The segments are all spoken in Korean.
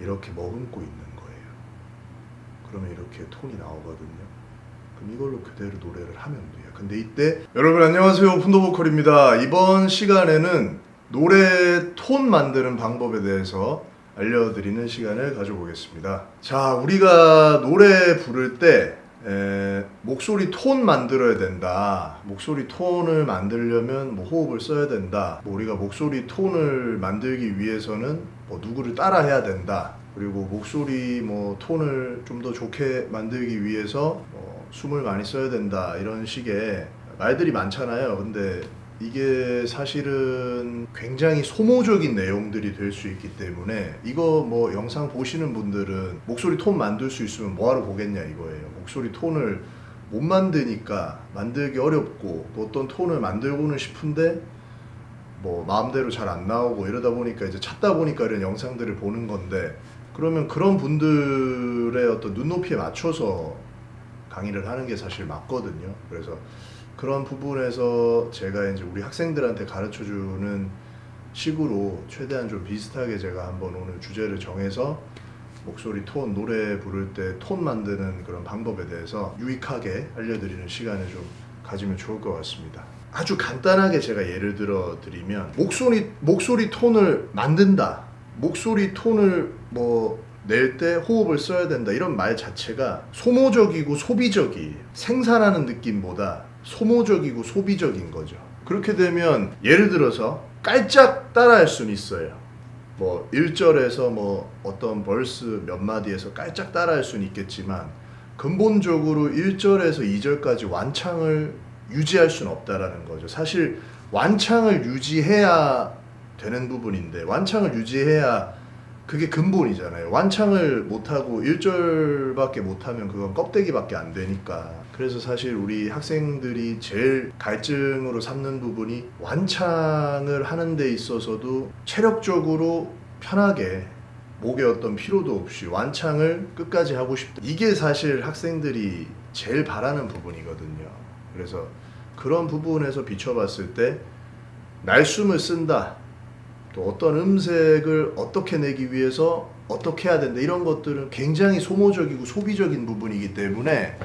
이렇게 머금고 있는 거예요. 그러면 이렇게 톤이 나오거든요. 그럼 이걸로 그대로 노래를 하면 돼요. 근데 이때 여러분 안녕하세요 푼도보컬입니다. 이번 시간에는 노래 톤 만드는 방법에 대해서 알려드리는 시간을 가져보겠습니다. 자 우리가 노래 부를 때 에, 목소리 톤 만들어야 된다. 목소리 톤을 만들려면 뭐 호흡을 써야 된다. 뭐 우리가 목소리 톤을 만들기 위해서는 뭐 누구를 따라 해야 된다. 그리고 목소리 뭐 톤을 좀 더 좋게 만들기 위해서 뭐 숨을 많이 써야 된다. 이런 식의 말들이 많잖아요. 근데 이게 사실은 굉장히 소모적인 내용들이 될 수 있기 때문에 이거 뭐 영상 보시는 분들은 목소리 톤 만들 수 있으면 뭐하러 보겠냐 이거예요. 목소리 톤을 못 만드니까 만들기 어렵고 또 어떤 톤을 만들고는 싶은데 뭐 마음대로 잘 안 나오고 이러다 보니까 이제 찾다 보니까 이런 영상들을 보는 건데 그러면 그런 분들의 어떤 눈높이에 맞춰서 강의를 하는 게 사실 맞거든요. 그래서 그런 부분에서 제가 이제 우리 학생들한테 가르쳐 주는 식으로 최대한 좀 비슷하게 제가 한번 오늘 주제를 정해서 목소리 톤, 노래 부를 때 톤 만드는 그런 방법에 대해서 유익하게 알려드리는 시간을 좀 가지면 좋을 것 같습니다. 아주 간단하게 제가 예를 들어 드리면 목소리 목소리 톤을 만든다. 목소리 톤을 뭐 낼 때 호흡을 써야 된다. 이런 말 자체가 소모적이고 소비적이 생산하는 느낌보다 소모적이고 소비적인 거죠. 그렇게 되면 예를 들어서 깔짝 따라할 수는 있어요. 뭐 1절에서 뭐 어떤 벌스 몇 마디에서 깔짝 따라할 수는 있겠지만 근본적으로 1절에서 2절까지 완창을 유지할 수는 없다라는 거죠. 사실 완창을 유지해야 되는 부분인데 완창을 유지해야 그게 근본이잖아요. 완창을 못하고 1절밖에 못하면 그건 껍데기밖에 안 되니까. 그래서 사실 우리 학생들이 제일 갈증으로 삼는 부분이 완창을 하는 데 있어서도 체력적으로 편하게 목에 어떤 피로도 없이 완창을 끝까지 하고 싶다. 이게 사실 학생들이 제일 바라는 부분이거든요. 그래서 그런 부분에서 비춰봤을 때 날숨을 쓴다. 또 어떤 음색을 어떻게 내기 위해서 어떻게 해야 된다. 이런 것들은 굉장히 소모적이고 소비적인 부분이기 때문에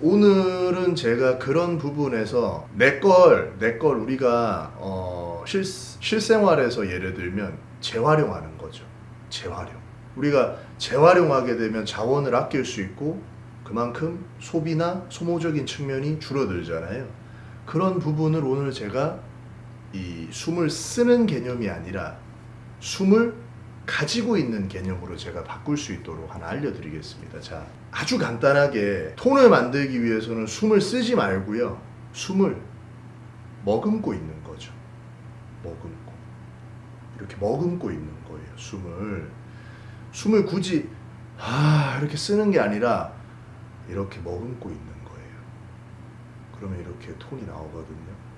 오늘은 제가 그런 부분에서 내 걸, 내 걸 우리가 어, 실, 실생활에서 예를 들면 재활용하는 거죠. 재활용. 우리가 재활용하게 되면 자원을 아낄 수 있고 그만큼 소비나 소모적인 측면이 줄어들잖아요. 그런 부분을 오늘 제가 이 숨을 쓰는 개념이 아니라 숨을 가지고 있는 개념으로 제가 바꿀 수 있도록 하나 알려드리겠습니다. 자, 아주 간단하게 톤을 만들기 위해서는 숨을 쓰지 말고요. 숨을 머금고 있는 거죠. 머금고. 이렇게 머금고 있는 거예요. 숨을. 숨을 굳이 아, 이렇게 쓰는 게 아니라 이렇게 머금고 있는 거예요. 그러면 이렇게 톤이 나오거든요.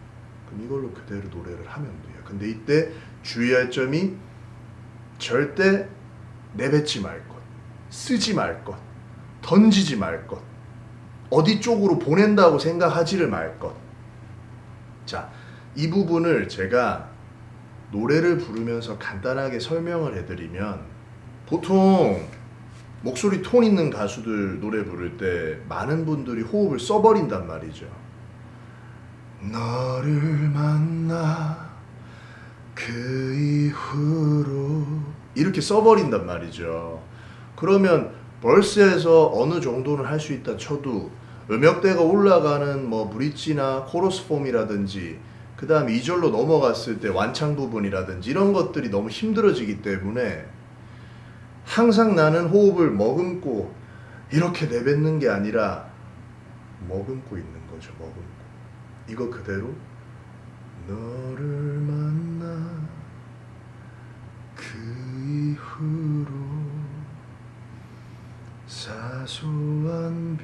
그럼 이걸로 그대로 노래를 하면 돼요. 근데 이때 주의할 점이 절대 내뱉지 말 것, 쓰지 말 것, 던지지 말 것, 어디 쪽으로 보낸다고 생각하지를 말 것. 자, 이 부분을 제가 노래를 부르면서 간단하게 설명을 해드리면 보통 목소리 톤 있는 가수들 노래 부를 때 많은 분들이 호흡을 써버린단 말이죠. 너를 만나 그 이후로 이렇게 써버린단 말이죠. 그러면 벌스에서 어느 정도는 할 수 있다 쳐도 음역대가 올라가는 뭐 브릿지나 코러스 폼이라든지 그 다음 2절로 넘어갔을 때 완창 부분이라든지 이런 것들이 너무 힘들어지기 때문에 항상 나는 호흡을 머금고 이렇게 내뱉는 게 아니라 머금고 있는 거죠. 머금고. 이거 그대로 너를 만나 그 이후로 사소한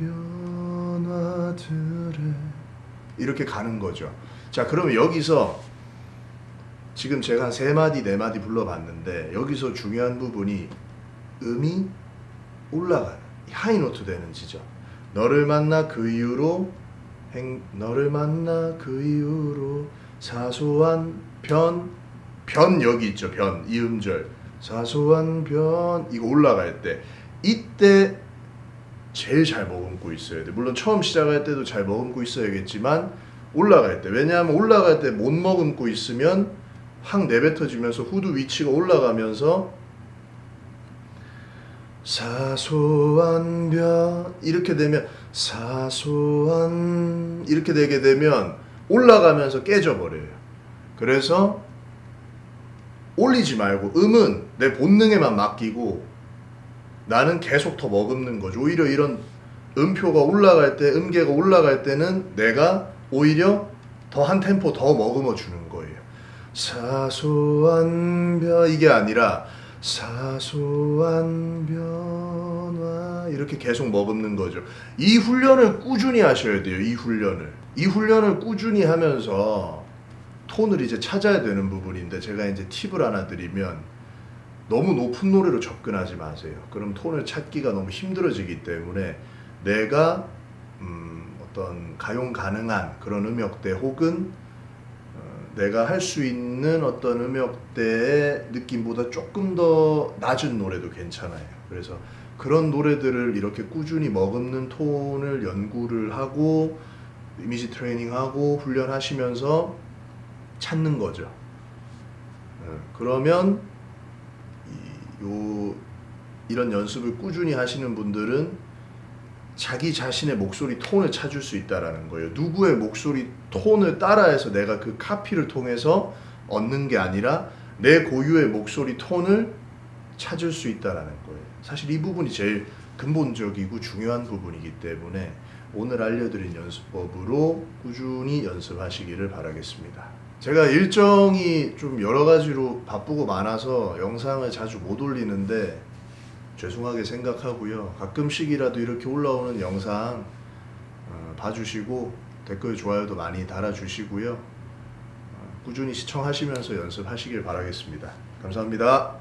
변화들에 이렇게 가는 거죠. 자, 그러면 여기서 지금 제가 한 세 마디 네 마디 불러봤는데 여기서 중요한 부분이 음이 올라가는 하이노트 되는 지점. 너를 만나 그 이후로 행, 너를 만나 그 이후로 사소한 변, 변 여기 있죠. 변, 이 음절. 사소한 변 이거 올라갈 때 이때 제일 잘 머금고 있어야 돼. 물론 처음 시작할 때도 잘 머금고 있어야겠지만 올라갈 때 왜냐하면 올라갈 때 못 머금고 있으면 확 내뱉어지면서 후두 위치가 올라가면서 사소한 변 이렇게 되면 사소한 이렇게 되게 되면 올라가면서 깨져버려요. 그래서 올리지 말고 음은 내 본능에만 맡기고 나는 계속 더 머금는 거죠. 오히려 이런 음표가 올라갈 때, 음계가 올라갈 때는 내가 오히려 더 한 템포 더 머금어 주는 거예요. 사소한 변 이게 아니라 사소한 변화 이렇게 계속 머금는 거죠. 이 훈련을 꾸준히 하셔야 돼요. 이 훈련을. 이 훈련을 꾸준히 하면서 톤을 이제 찾아야 되는 부분인데 제가 이제 팁을 하나 드리면 너무 높은 노래로 접근하지 마세요. 그럼 톤을 찾기가 너무 힘들어지기 때문에 내가 음, 어떤 가용 가능한 그런 음역대 혹은 어, 내가 할 수 있는 어떤 음역대의 느낌보다 조금 더 낮은 노래도 괜찮아요. 그래서 그런 노래들을 이렇게 꾸준히 머금는 톤을 연구를 하고 이미지 트레이닝하고 훈련하시면서 찾는 거죠. 어, 그러면 이, 요 이런 연습을 꾸준히 하시는 분들은 자기 자신의 목소리 톤을 찾을 수 있다라는 거예요. 누구의 목소리 톤을 따라해서 내가 그 카피를 통해서 얻는 게 아니라 내 고유의 목소리 톤을 찾을 수 있다라는 거예요. 사실 이 부분이 제일 근본적이고 중요한 부분이기 때문에 오늘 알려드린 연습법으로 꾸준히 연습하시기를 바라겠습니다. 제가 일정이 좀 여러 가지로 바쁘고 많아서 영상을 자주 못 올리는데 죄송하게 생각하고요. 가끔씩이라도 이렇게 올라오는 영상 어, 봐주시고 댓글 좋아요도 많이 달아주시고요. 어, 꾸준히 시청하시면서 연습하시길 바라겠습니다. 감사합니다.